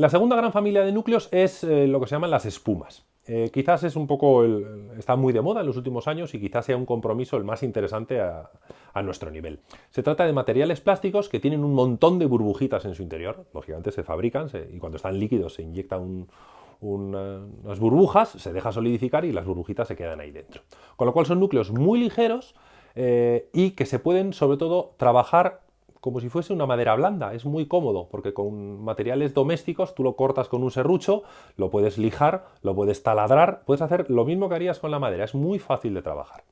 La segunda gran familia de núcleos es eh, lo que se llaman las espumas. Eh, quizás es un poco, está muy de moda en los últimos años y quizás sea un compromiso el más interesante a, nuestro nivel. Se trata de materiales plásticos que tienen un montón de burbujitas en su interior. Lógicamente se fabrican y cuando están líquidos se inyectan unas burbujas, se deja solidificar y las burbujitas se quedan ahí dentro. Con lo cual son núcleos muy ligeros eh, y que se pueden sobre todo trabajar como si fuese una madera blanda. Es muy cómodo porque con materiales domésticos tú lo cortas con un serrucho, lo puedes lijar, lo puedes taladrar, puedes hacer lo mismo que harías con la madera. Es muy fácil de trabajar.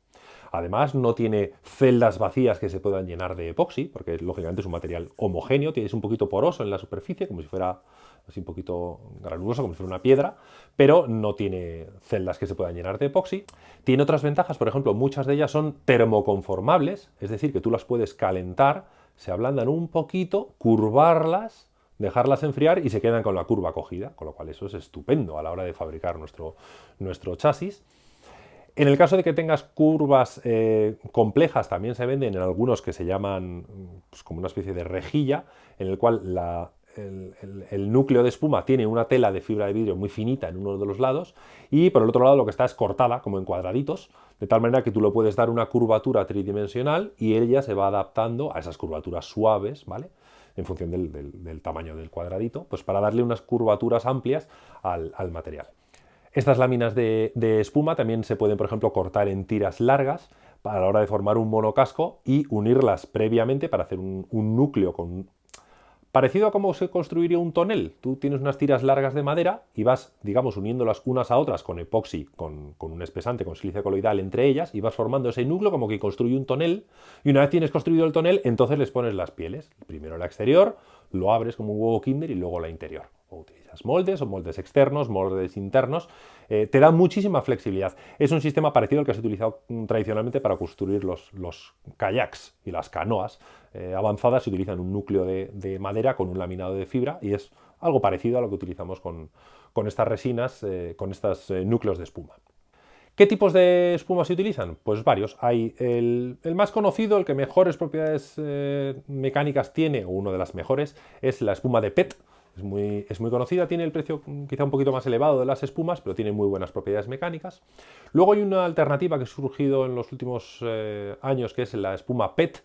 Además, no tiene celdas vacías que se puedan llenar de epoxi, porque lógicamente es un material homogéneo, tienes un poquito poroso en la superficie, como si fuera así un poquito granuloso, como si fuera una piedra, pero no tiene celdas que se puedan llenar de epoxi. Tiene otras ventajas, por ejemplo, muchas de ellas son termoconformables, es decir, que tú las puedes calentar se ablandan un poquito, curvarlas, dejarlas enfriar y se quedan con la curva cogida, con lo cual eso es estupendo a la hora de fabricar nuestro, nuestro chasis. En el caso de que tengas curvas eh, complejas, también se venden en algunos que se llaman pues, como una especie de rejilla, en el cual la, el, núcleo de espuma tiene una tela de fibra de vidrio muy finita en uno de los lados y por el otro lado lo que está es cortada como en cuadraditos, de tal manera que tú lo puedes dar una curvatura tridimensional y ella se va adaptando a esas curvaturas suaves, ¿vale? en función del, tamaño del cuadradito, pues para darle unas curvaturas amplias al, material. Estas láminas de, espuma también se pueden, por ejemplo, cortar en tiras largas para la hora de formar un monocasco y unirlas previamente para hacer un, un núcleo con Parecido a cómo se construiría un tonel. Tú tienes unas tiras largas de madera y vas, digamos, uniéndolas unas a otras con epoxi, con, un espesante, con silicio coloidal entre ellas, y vas formando ese núcleo como que construye un tonel. Y una vez tienes construido el tonel, entonces les pones las pieles. Primero la exterior, lo abres como un huevo kinder y luego la interior o utilizas moldes o moldes externos, moldes internos, eh, te da muchísima flexibilidad. Es un sistema parecido al que se ha utilizado mm, tradicionalmente para construir los, kayaks y las canoas eh, avanzadas. Se utilizan un núcleo de, madera con un laminado de fibra y es algo parecido a lo que utilizamos con, estas resinas, eh, con estos núcleos de espuma. ¿Qué tipos de espuma se utilizan? Pues varios. Hay el, más conocido, el que mejores propiedades mecánicas tiene, o uno de las mejores, es la espuma de PET, es muy, es muy, conocida, tiene el precio quizá un poquito más elevado de las espumas, pero tiene muy buenas propiedades mecánicas. Luego hay una alternativa que ha surgido en los últimos eh, años, que es la espuma PET,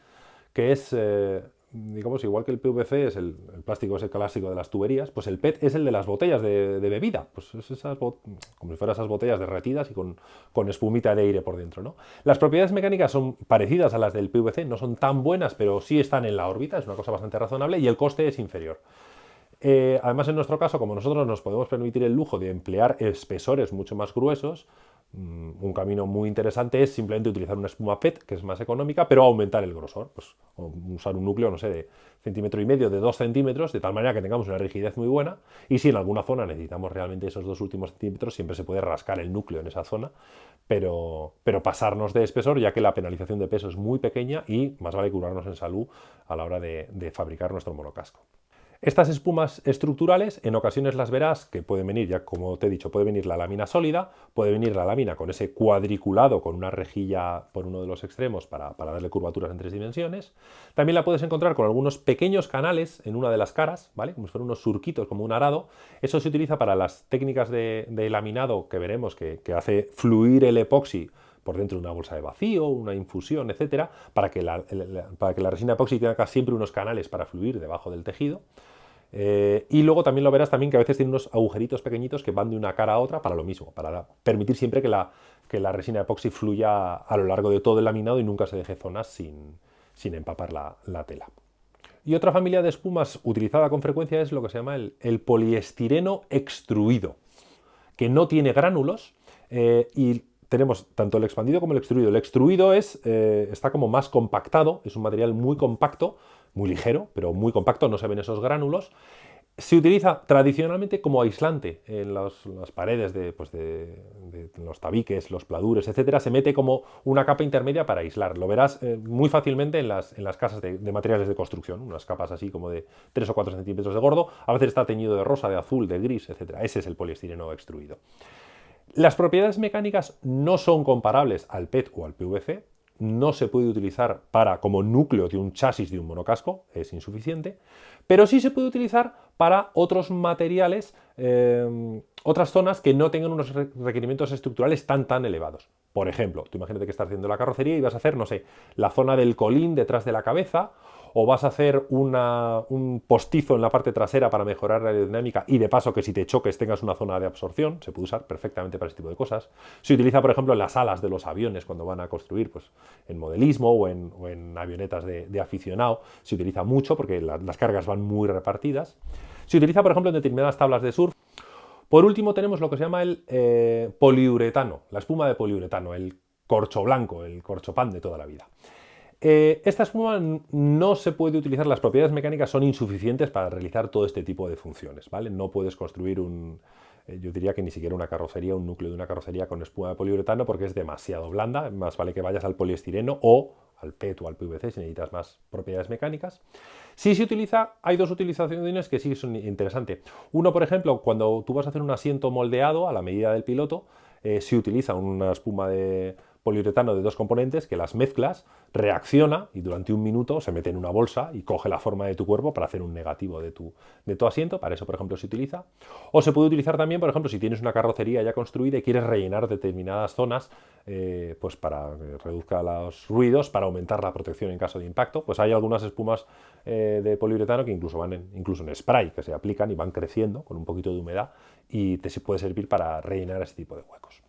que es, eh, digamos, igual que el PVC es el, plástico es el clásico de las tuberías, pues el PET es el de las botellas de, bebida, pues es esas como si fueran esas botellas derretidas y con, con, espumita de aire por dentro. ¿no? Las propiedades mecánicas son parecidas a las del PVC, no son tan buenas, pero sí están en la órbita, es una cosa bastante razonable y el coste es inferior. Eh, además, en nuestro caso, como nosotros nos podemos permitir el lujo de emplear espesores mucho más gruesos, mm, un camino muy interesante es simplemente utilizar una espuma PET, que es más económica, pero aumentar el grosor. Pues, usar un núcleo, no sé, de centímetro y medio, de dos centímetros, de tal manera que tengamos una rigidez muy buena. Y si en alguna zona necesitamos realmente esos dos últimos centímetros, siempre se puede rascar el núcleo en esa zona, pero, pasarnos de espesor, ya que la penalización de peso es muy pequeña y más vale curarnos en salud a la hora de fabricar nuestro monocasco. Estas espumas estructurales en ocasiones las verás que pueden venir, ya como te he dicho, puede venir la lámina sólida, puede venir la lámina con ese cuadriculado con una rejilla por uno de los extremos para, darle curvaturas en tres dimensiones. También la puedes encontrar con algunos pequeños canales en una de las caras, ¿vale? como si fueran unos surquitos, como un arado. Eso se utiliza para las técnicas de, laminado que veremos que, hace fluir el epoxi por dentro de una bolsa de vacío, una infusión, etcétera, para que la, para que la resina epoxi tenga siempre unos canales para fluir debajo del tejido. Eh, y luego también lo verás también que a veces tiene unos agujeritos pequeñitos que van de una cara a otra para lo mismo, para permitir siempre que la, que la resina epoxi fluya a lo largo de todo el laminado y nunca se deje zonas sin, empapar la, tela. Y otra familia de espumas utilizada con frecuencia es lo que se llama el, poliestireno extruido, que no tiene gránulos eh, y tenemos tanto el expandido como el extruido. El extruido es, eh, está como más compactado, es un material muy compacto, muy ligero, pero muy compacto, no se ven esos gránulos. Se utiliza tradicionalmente como aislante en las paredes pues de, los tabiques, los pladures, etcétera. Se mete como una capa intermedia para aislar. Lo verás eh, muy fácilmente en las, en las casas de, materiales de construcción, unas capas así como de 3 o 4 centímetros de gordo. A veces está teñido de rosa, de azul, de gris, etcétera. Ese es el poliestireno extruido. Las propiedades mecánicas no son comparables al PET o al PVC, no se puede utilizar para como núcleo de un chasis de un monocasco, es insuficiente, pero sí se puede utilizar para otros materiales, eh, otras zonas que no tengan unos requerimientos estructurales tan tan elevados. Por ejemplo, tú imagínate que estás haciendo la carrocería y vas a hacer, no sé, la zona del colín detrás de la cabeza o vas a hacer un postizo en la parte trasera para mejorar la aerodinámica y de paso que si te choques tengas una zona de absorción, se puede usar perfectamente para este tipo de cosas. Se utiliza, por ejemplo, en las alas de los aviones cuando van a construir, pues en modelismo o en, avionetas de, aficionado, se utiliza mucho porque las cargas van muy repartidas. Se utiliza, por ejemplo, en determinadas tablas de surf. Por último tenemos lo que se llama el eh, poliuretano, la espuma de poliuretano, el corcho blanco, el corcho pan de toda la vida. Eh, esta espuma no se puede utilizar, las propiedades mecánicas son insuficientes para realizar todo este tipo de funciones, ¿vale? No puedes construir un, eh, yo diría que ni siquiera una carrocería, un núcleo de una carrocería con espuma de poliuretano porque es demasiado blanda, más vale que vayas al poliestireno o al PET o al PVC si necesitas más propiedades mecánicas. Si se utiliza, hay dos utilizaciones que sí son interesantes. Uno, por ejemplo, cuando tú vas a hacer un asiento moldeado a la medida del piloto, eh, se utiliza una espuma de poliuretano de dos componentes que las mezclas, reacciona y durante un minuto se mete en una bolsa y coge la forma de tu cuerpo para hacer un negativo de tu, de tu asiento. Para eso, por ejemplo, se utiliza. O se puede utilizar también, por ejemplo, si tienes una carrocería ya construida y quieres rellenar determinadas zonas eh, pues para que reduzca los ruidos, para aumentar la protección en caso de impacto. Pues hay algunas espumas eh, de poliuretano que incluso van en, incluso en spray, que se aplican y van creciendo con un poquito de humedad y te puede servir para rellenar ese tipo de huecos.